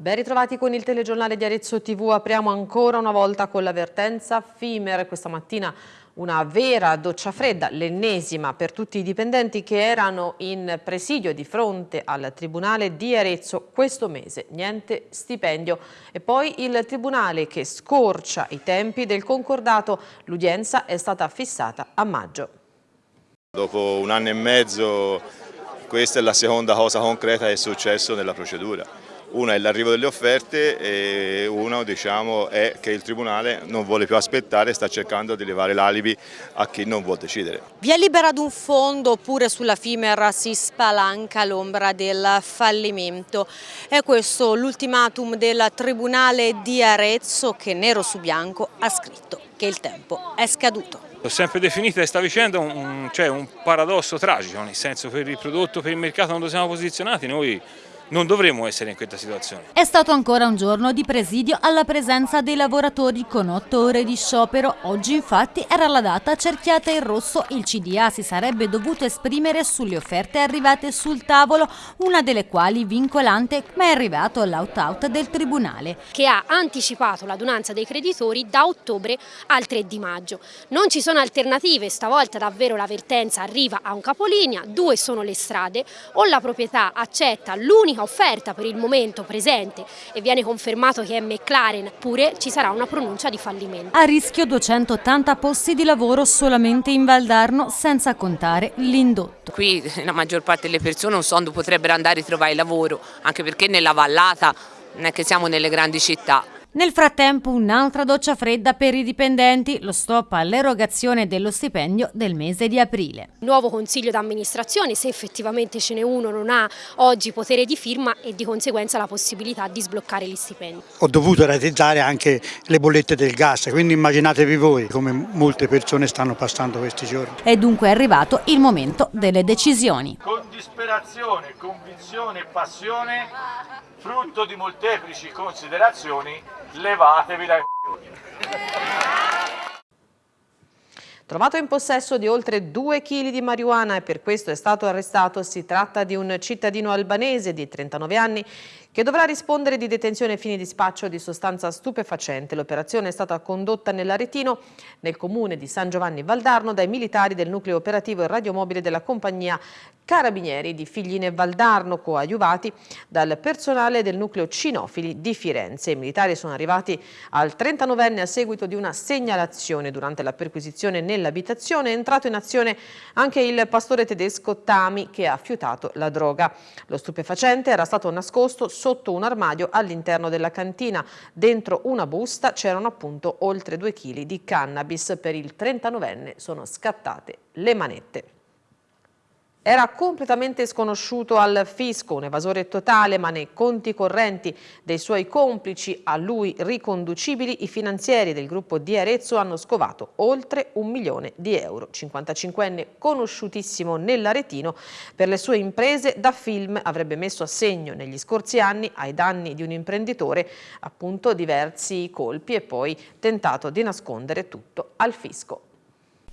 Ben ritrovati con il telegiornale di Arezzo TV, apriamo ancora una volta con l'avvertenza FIMER, questa mattina una vera doccia fredda, l'ennesima per tutti i dipendenti che erano in presidio di fronte al Tribunale di Arezzo questo mese, niente stipendio. E poi il Tribunale che scorcia i tempi del concordato, l'udienza è stata fissata a maggio. Dopo un anno e mezzo questa è la seconda cosa concreta che è successo nella procedura. Una è l'arrivo delle offerte e una diciamo, è che il Tribunale non vuole più aspettare e sta cercando di levare l'alibi a chi non vuole decidere. Vi è liberato un fondo oppure sulla FIMER si spalanca l'ombra del fallimento? È questo l'ultimatum del Tribunale di Arezzo che nero su bianco ha scritto che il tempo è scaduto. Ho sempre definita questa vicenda un, cioè un paradosso tragico, nel senso per il prodotto, per il mercato dove siamo posizionati, noi non dovremmo essere in questa situazione. È stato ancora un giorno di presidio alla presenza dei lavoratori con otto ore di sciopero. Oggi infatti era la data cerchiata in rosso. Il CDA si sarebbe dovuto esprimere sulle offerte arrivate sul tavolo, una delle quali vincolante, ma è arrivato l'out-out del Tribunale. Che ha anticipato l'adunanza dei creditori da ottobre al 3 di maggio. Non ci sono alternative, stavolta davvero l'avvertenza arriva a un capolinea, due sono le strade, o la proprietà accetta l'unica l'unica offerta per il momento presente e viene confermato che è McLaren, oppure ci sarà una pronuncia di fallimento. A rischio 280 posti di lavoro solamente in Valdarno senza contare l'indotto. Qui la maggior parte delle persone un sonno potrebbero andare a trovare lavoro, anche perché nella vallata non è che siamo nelle grandi città. Nel frattempo un'altra doccia fredda per i dipendenti, lo stop all'erogazione dello stipendio del mese di aprile. Nuovo consiglio d'amministrazione, se effettivamente ce n'è uno, non ha oggi potere di firma e di conseguenza la possibilità di sbloccare gli stipendi. Ho dovuto ratizzare anche le bollette del gas, quindi immaginatevi voi come molte persone stanno passando questi giorni. È dunque arrivato il momento delle decisioni. Con disperazione, convinzione e passione, frutto di molteplici considerazioni, levatevi dai Trovato in possesso di oltre 2 kg di marijuana e per questo è stato arrestato, si tratta di un cittadino albanese di 39 anni che dovrà rispondere di detenzione ai fini di spaccio di sostanza stupefacente. L'operazione è stata condotta nell'Aretino, nel comune di San Giovanni Valdarno, dai militari del nucleo operativo e radiomobile della compagnia Carabinieri di Figline Valdarno, coadiuvati dal personale del nucleo Cinofili di Firenze. I militari sono arrivati al 39enne a seguito di una segnalazione durante la perquisizione nell'abitazione. È entrato in azione anche il pastore tedesco Tami che ha fiutato la droga. Lo stupefacente era stato nascosto sotto un armadio all'interno della cantina. Dentro una busta c'erano appunto oltre 2 kg di cannabis. Per il 39enne sono scattate le manette. Era completamente sconosciuto al fisco, un evasore totale, ma nei conti correnti dei suoi complici a lui riconducibili, i finanzieri del gruppo di Arezzo hanno scovato oltre un milione di euro. 55enne conosciutissimo nell'Aretino, per le sue imprese da film avrebbe messo a segno negli scorsi anni ai danni di un imprenditore appunto diversi colpi e poi tentato di nascondere tutto al fisco.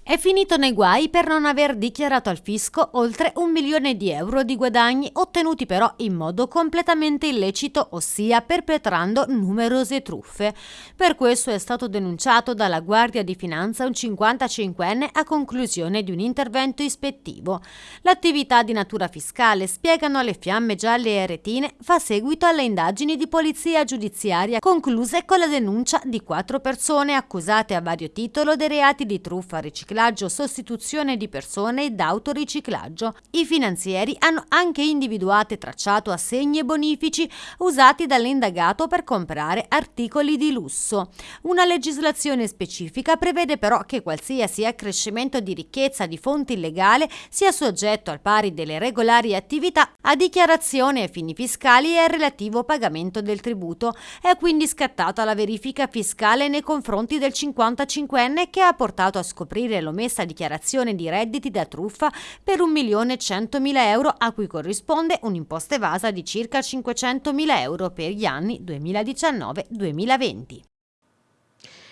È finito nei guai per non aver dichiarato al fisco oltre un milione di euro di guadagni ottenuti però in modo completamente illecito, ossia perpetrando numerose truffe. Per questo è stato denunciato dalla Guardia di Finanza un 55enne a conclusione di un intervento ispettivo. L'attività di natura fiscale, spiegano le fiamme gialle e retine, fa seguito alle indagini di polizia giudiziaria concluse con la denuncia di quattro persone accusate a vario titolo dei reati di truffa riciclata riciclaggio, sostituzione di persone ed autoriciclaggio. I finanzieri hanno anche individuato e tracciato assegni e bonifici usati dall'indagato per comprare articoli di lusso. Una legislazione specifica prevede però che qualsiasi accrescimento di ricchezza di fonte illegale sia soggetto al pari delle regolari attività a dichiarazione ai fini fiscali e al relativo pagamento del tributo. È quindi scattata la verifica fiscale nei confronti del 55enne che ha portato a scoprire l'omessa dichiarazione di redditi da truffa per 1.100.000 euro a cui corrisponde un'imposta evasa di circa 500.000 euro per gli anni 2019-2020.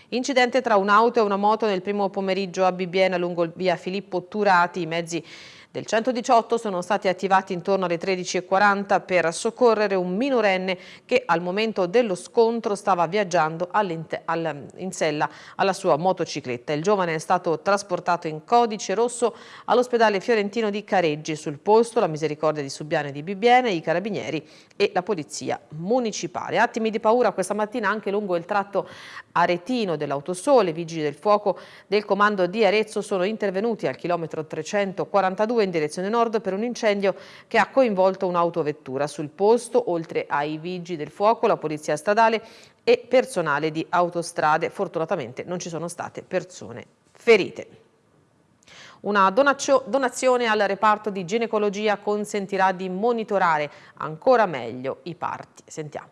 Incidente tra un'auto e una moto nel primo pomeriggio a Bibbiena lungo via Filippo Turati. I mezzi Del 118 sono stati attivati intorno alle 13.40 per soccorrere un minorenne che al momento dello scontro stava viaggiando in sella alla sua motocicletta. Il giovane è stato trasportato in codice rosso all'ospedale fiorentino di Careggi. Sul posto la misericordia di Subiane di Bibbiene, i carabinieri e la polizia municipale. Attimi di paura questa mattina anche lungo il tratto aretino dell'autosole. I vigili del fuoco del comando di Arezzo sono intervenuti al chilometro 342 in direzione nord per un incendio che ha coinvolto un'autovettura. Sul posto, oltre ai vigili del fuoco, la polizia stradale e personale di autostrade. Fortunatamente non ci sono state persone ferite. Una donazione al reparto di ginecologia consentirà di monitorare ancora meglio i parti. Sentiamo.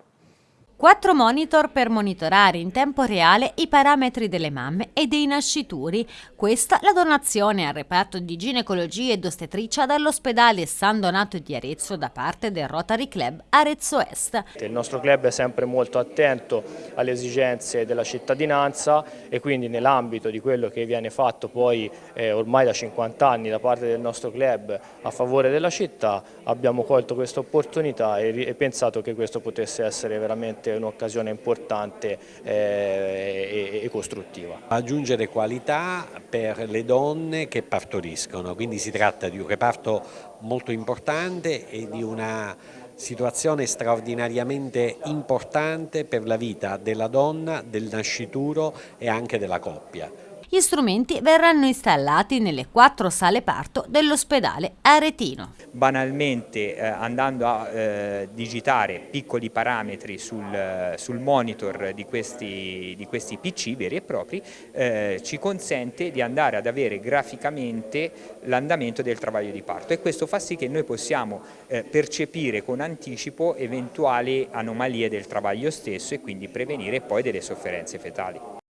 Quattro monitor per monitorare in tempo reale i parametri delle mamme e dei nascituri. Questa la donazione al reparto di ginecologia ed ostetricia dall'ospedale San Donato di Arezzo da parte del Rotary Club Arezzo Est. Il nostro club è sempre molto attento alle esigenze della cittadinanza e quindi nell'ambito di quello che viene fatto poi eh, ormai da 50 anni da parte del nostro club a favore della città abbiamo colto questa opportunità e, e pensato che questo potesse essere veramente un'occasione importante eh, e, e costruttiva. Aggiungere qualità per le donne che partoriscono, quindi si tratta di un reparto molto importante e di una situazione straordinariamente importante per la vita della donna, del nascituro e anche della coppia. Gli strumenti verranno installati nelle quattro sale parto dell'ospedale Aretino. Banalmente eh, andando a eh, digitare piccoli parametri sul, sul monitor di questi, di questi, PC veri e propri eh, ci consente di andare ad avere graficamente l'andamento del travaglio di parto e questo fa sì che noi possiamo eh, percepire con anticipo eventuali anomalie del travaglio stesso e quindi prevenire poi delle sofferenze fetali.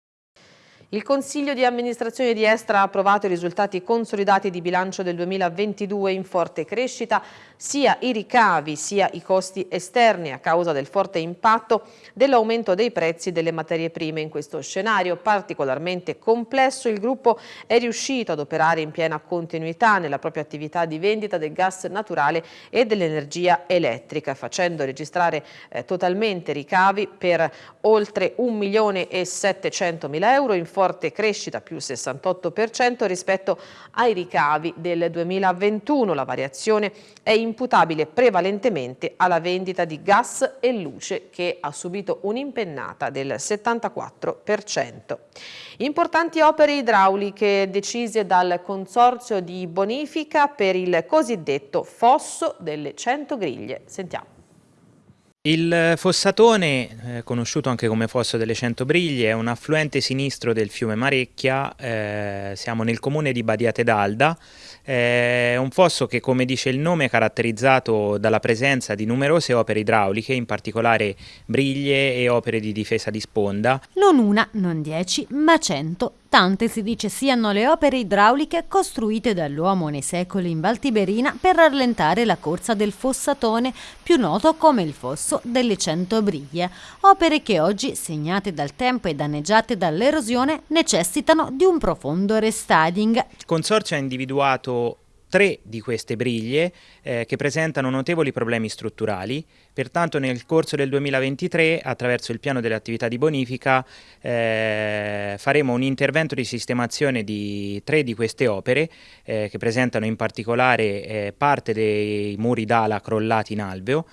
Il Consiglio di amministrazione di Estra ha approvato i risultati consolidati di bilancio del 2022 in forte crescita, sia i ricavi sia i costi esterni a causa del forte impatto dell'aumento dei prezzi delle materie prime. In questo scenario particolarmente complesso il gruppo è riuscito ad operare in piena continuità nella propria attività di vendita del gas naturale e dell'energia elettrica, facendo registrare eh, totalmente ricavi per oltre 1 milione e 700 mila euro in forte forte crescita più 68% rispetto ai ricavi del 2021. La variazione è imputabile prevalentemente alla vendita di gas e luce che ha subito un'impennata del 74%. Importanti opere idrauliche decise dal Consorzio di Bonifica per il cosiddetto fosso delle 100 griglie. Sentiamo. Il Fossatone, eh, conosciuto anche come Fosso delle Cento Briglie, è un affluente sinistro del fiume Marecchia, eh, siamo nel comune di Badiate d'Alda, è un fosso che come dice il nome è caratterizzato dalla presenza di numerose opere idrauliche, in particolare briglie e opere di difesa di sponda. Non una, non dieci, ma cento Tante si dice siano le opere idrauliche costruite dall'uomo nei secoli in Val Tiberina per rallentare la corsa del fossatone, più noto come il fosso delle Cento Briglie. Opere che oggi, segnate dal tempo e danneggiate dall'erosione, necessitano di un profondo restading. Il consorzio ha individuato tre di queste briglie eh, che presentano notevoli problemi strutturali, pertanto nel corso del 2023 attraverso il piano delle attività di bonifica eh, faremo un intervento di sistemazione di tre di queste opere eh, che presentano in particolare eh, parte dei muri d'ala crollati in alveo,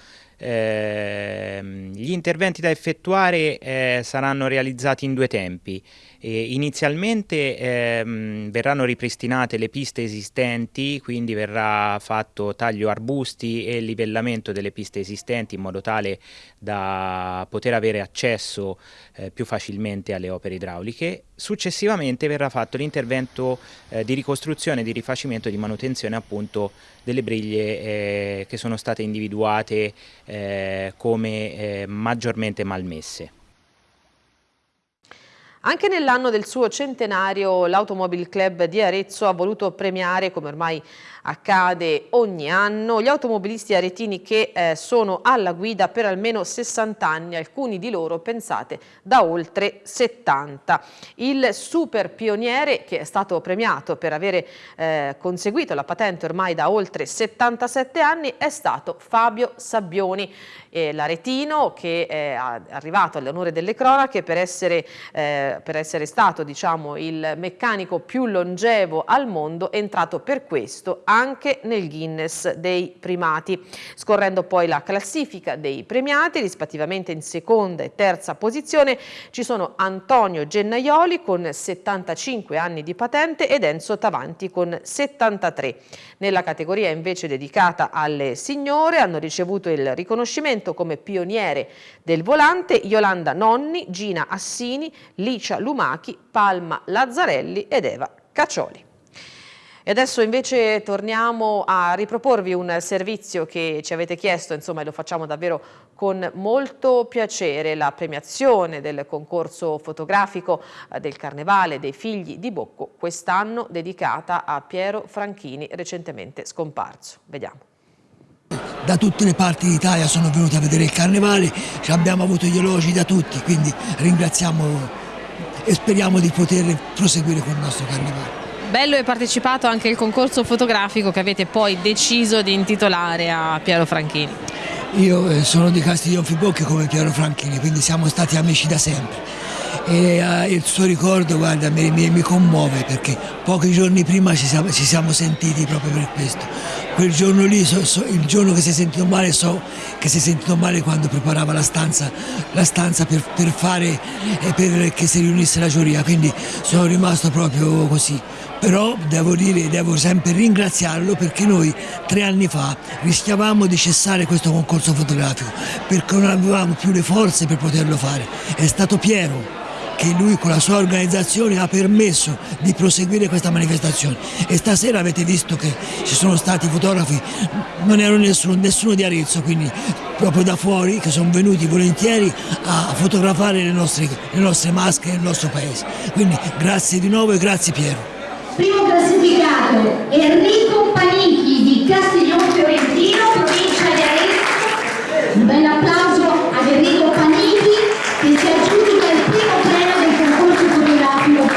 eh, gli interventi da effettuare eh, saranno realizzati in due tempi. E inizialmente ehm, verranno ripristinate le piste esistenti, quindi verrà fatto taglio arbusti e livellamento delle piste esistenti in modo tale da poter avere accesso eh, più facilmente alle opere idrauliche. Successivamente verrà fatto l'intervento eh, di ricostruzione, di rifacimento e di manutenzione appunto delle briglie eh, che sono state individuate eh, come eh, maggiormente malmesse. Anche nell'anno del suo centenario l'Automobile Club di Arezzo ha voluto premiare, come ormai accade ogni anno, gli automobilisti aretini che eh, sono alla guida per almeno 60 anni, alcuni di loro, pensate, da oltre 70. Il super pioniere che è stato premiato per avere eh, conseguito la patente ormai da oltre 77 anni è stato Fabio Sabbioni, eh, l'aretino che è arrivato all'onore delle cronache per essere, eh, per essere stato diciamo, il meccanico più longevo al mondo, è entrato per questo anche nel Guinness dei primati. Scorrendo poi la classifica dei premiati, rispettivamente in seconda e terza posizione, ci sono Antonio Gennaioli con 75 anni di patente ed Enzo Tavanti con 73. Nella categoria invece dedicata alle signore hanno ricevuto il riconoscimento come pioniere del volante Yolanda Nonni, Gina Assini, Licia Lumachi, Palma Lazzarelli ed Eva Caccioli. E adesso invece torniamo a riproporvi un servizio che ci avete chiesto, insomma, e lo facciamo davvero con molto piacere, la premiazione del concorso fotografico eh, del Carnevale dei Figli di Bocco, quest'anno dedicata a Piero Franchini, recentemente scomparso. Vediamo. Da tutte le parti d'Italia sono venuti a vedere il Carnevale, abbiamo avuto gli elogi da tutti, quindi ringraziamo e speriamo di poter proseguire con il nostro Carnevale. Bello e partecipato anche il concorso fotografico che avete poi deciso di intitolare a Piero Franchini. Io eh, sono di Castiglion Fibocchi come Piero Franchini, quindi siamo stati amici da sempre. E uh, il suo ricordo guarda, mi, mi, mi, commuove perché pochi giorni prima ci siamo, ci siamo, sentiti proprio per questo. Quel giorno lì, so, so, il giorno che si è sentito male, so che si è sentito male quando preparava la stanza, la stanza per, per, fare, eh, per che si riunisse la giuria, quindi sono rimasto proprio così però devo dire, devo sempre ringraziarlo perché noi tre anni fa rischiavamo di cessare questo concorso fotografico perché non avevamo più le forze per poterlo fare. È stato Piero che lui con la sua organizzazione ha permesso di proseguire questa manifestazione e stasera avete visto che ci sono stati fotografi, non ero nessuno, nessuno di Arezzo, quindi proprio da fuori che sono venuti volentieri a fotografare le nostre, le nostre maschere nel nostro paese. Quindi grazie di nuovo e grazie Piero. Primo classificato Enrico Panichi di Castiglione Fiorentino, provincia di Arezzo. Un bel applauso ad Enrico Panichi che si aggiunge il primo premio del concorso fotografico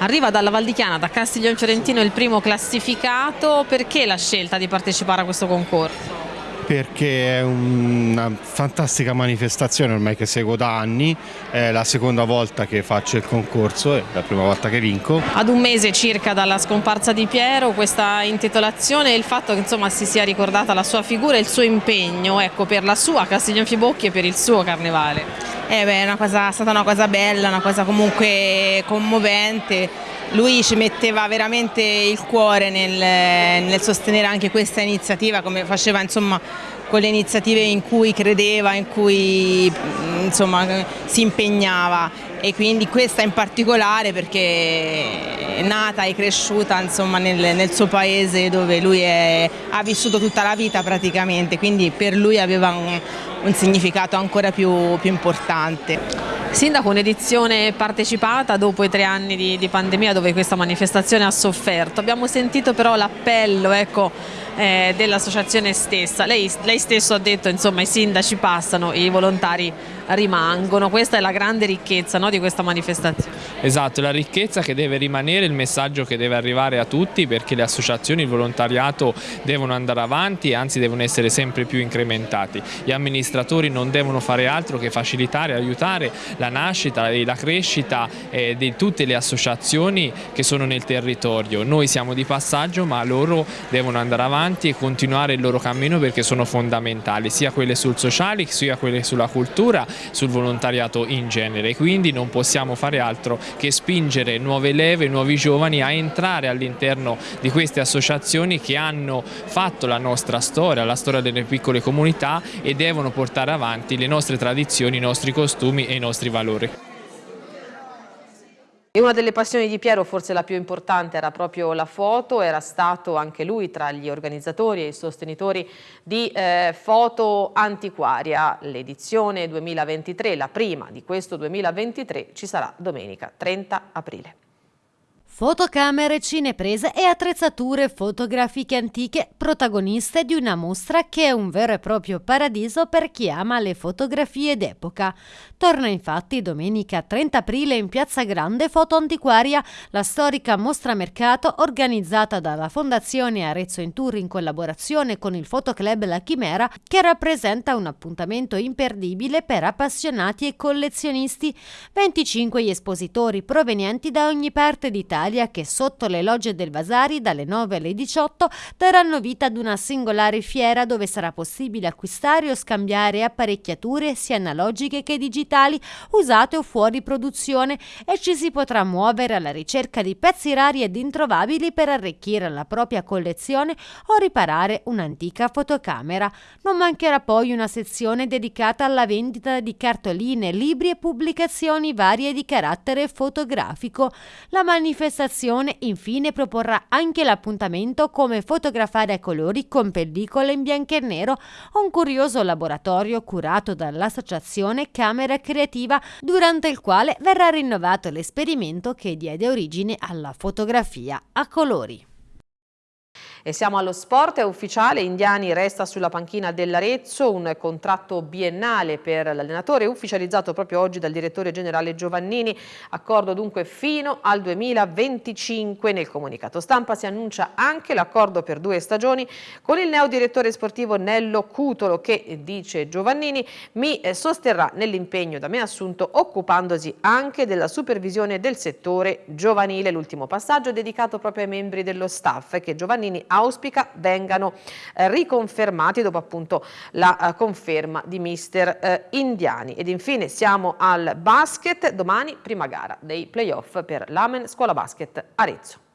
Arriva dalla Valdichiana, da Castiglione Fiorentino il primo classificato, perché la scelta di partecipare a questo concorso? Perché è una fantastica manifestazione ormai che seguo da anni, è la seconda volta che faccio il concorso, è la prima volta che vinco. Ad un mese circa dalla scomparsa di Piero questa intitolazione e il fatto che insomma, si sia ricordata la sua figura e il suo impegno ecco, per la sua Castiglione Fibocchi e per il suo carnevale. Eh beh, è, una cosa, è stata una cosa bella, una cosa comunque commovente lui ci metteva veramente il cuore nel, nel sostenere anche questa iniziativa come faceva insomma con le iniziative in cui credeva, in cui insomma, si impegnava e quindi questa in particolare perché è nata e cresciuta insomma, nel, nel, suo paese dove lui è, ha vissuto tutta la vita praticamente, quindi per lui aveva un, un significato ancora più, più importante. Sindaco, un'edizione partecipata dopo i tre anni di, di, pandemia dove questa manifestazione ha sofferto. Abbiamo sentito però l'appello ecco, eh, dell'associazione stessa. Lei, lei, stesso ha detto insomma i sindaci passano, i volontari rimangono, questa è la grande ricchezza no, di questa manifestazione. Esatto, la ricchezza che deve rimanere, il messaggio che deve arrivare a tutti perché le associazioni, il volontariato devono andare avanti e anzi devono essere sempre più incrementati. Gli amministratori non devono fare altro che facilitare, aiutare la nascita e la crescita eh, di tutte le associazioni che sono nel territorio. Noi siamo di passaggio ma loro devono andare avanti e continuare il loro cammino perché sono fondamentali, sia quelle sul sociale sia quelle sulla cultura sul volontariato in genere, quindi non possiamo fare altro che spingere nuove leve, nuovi giovani a entrare all'interno di queste associazioni che hanno fatto la nostra storia, la storia delle piccole comunità e devono portare avanti le nostre tradizioni, i nostri costumi e i nostri valori. E una delle passioni di Piero, forse la più importante, era proprio la foto, era stato anche lui tra gli organizzatori e i sostenitori di eh, Foto Antiquaria. L'edizione 2023, la prima di questo 2023, ci sarà domenica 30 aprile. Fotocamere, cineprese e attrezzature fotografiche antiche, protagoniste di una mostra che è un vero e proprio paradiso per chi ama le fotografie d'epoca. Torna infatti domenica 30 aprile in Piazza Grande Foto Antiquaria, la storica mostra mercato organizzata dalla Fondazione Arezzo in Tour in collaborazione con il Fotoclub La Chimera, che rappresenta un appuntamento imperdibile per appassionati e collezionisti. 25 gli espositori provenienti da ogni parte d'Italia Italia che sotto le logge del Vasari dalle 9 alle 18 daranno vita ad una singolare fiera dove sarà possibile acquistare o scambiare apparecchiature sia analogiche che digitali usate o fuori produzione e ci si potrà muovere alla ricerca di pezzi rari ed introvabili per arricchire la propria collezione o riparare un'antica fotocamera. Non mancherà poi una sezione dedicata alla vendita di cartoline, libri e pubblicazioni varie di carattere fotografico. La manifestazione manifestazione infine proporrà anche l'appuntamento come fotografare a colori con pellicole in bianco e nero, un curioso laboratorio curato dall'associazione Camera Creativa durante il quale verrà rinnovato l'esperimento che diede origine alla fotografia a colori. E siamo allo sport, è ufficiale, Indiani resta sulla panchina dell'Arezzo, un contratto biennale per l'allenatore ufficializzato proprio oggi dal direttore generale Giovannini, accordo dunque fino al 2025. Nel comunicato stampa si annuncia anche l'accordo per due stagioni con il neodirettore sportivo Nello Cutolo che, dice Giovannini, mi eh, sosterrà nell'impegno da me assunto occupandosi anche della supervisione del settore giovanile. L'ultimo passaggio dedicato proprio ai membri dello staff che Giovannini auspica vengano eh, riconfermati dopo appunto la eh, conferma di mister eh, Indiani. Ed infine siamo al basket, domani prima gara dei playoff per l'Amen Scuola Basket Arezzo.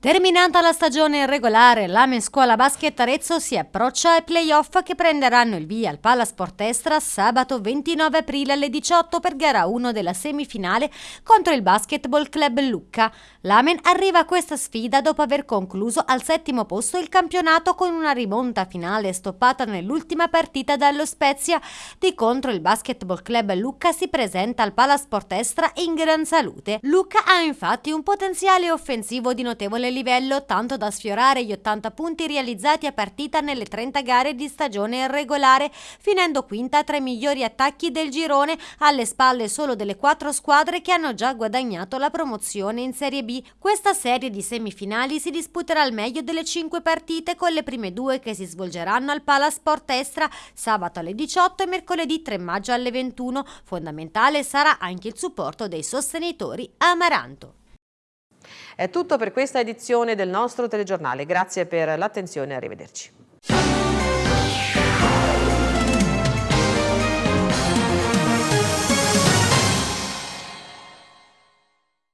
Terminata la stagione regolare, l'Amen Scuola Basket Arezzo si approccia ai playoff che prenderanno il via al Palasport Estra sabato 29 aprile alle 18 per gara 1 della semifinale contro il Basketball Club Lucca. L'Amen arriva a questa sfida dopo aver concluso al settimo posto il campionato con una rimonta finale stoppata nell'ultima partita dallo Spezia. Di contro il Basketball Club Lucca si presenta al Palasport Estra in gran salute. Lucca ha infatti un potenziale offensivo di livello tanto da sfiorare gli 80 punti realizzati a partita nelle 30 gare di stagione regolare, finendo quinta tra i migliori attacchi del girone, alle spalle solo delle quattro squadre che hanno già guadagnato la promozione in Serie B. Questa serie di semifinali si disputerà al meglio delle 5 partite con le prime due che si svolgeranno al Palasport Estra sabato alle 18 e mercoledì 3 maggio alle 21. Fondamentale sarà anche il supporto dei sostenitori Amaranto. È tutto per questa edizione del nostro telegiornale. Grazie per l'attenzione e arrivederci.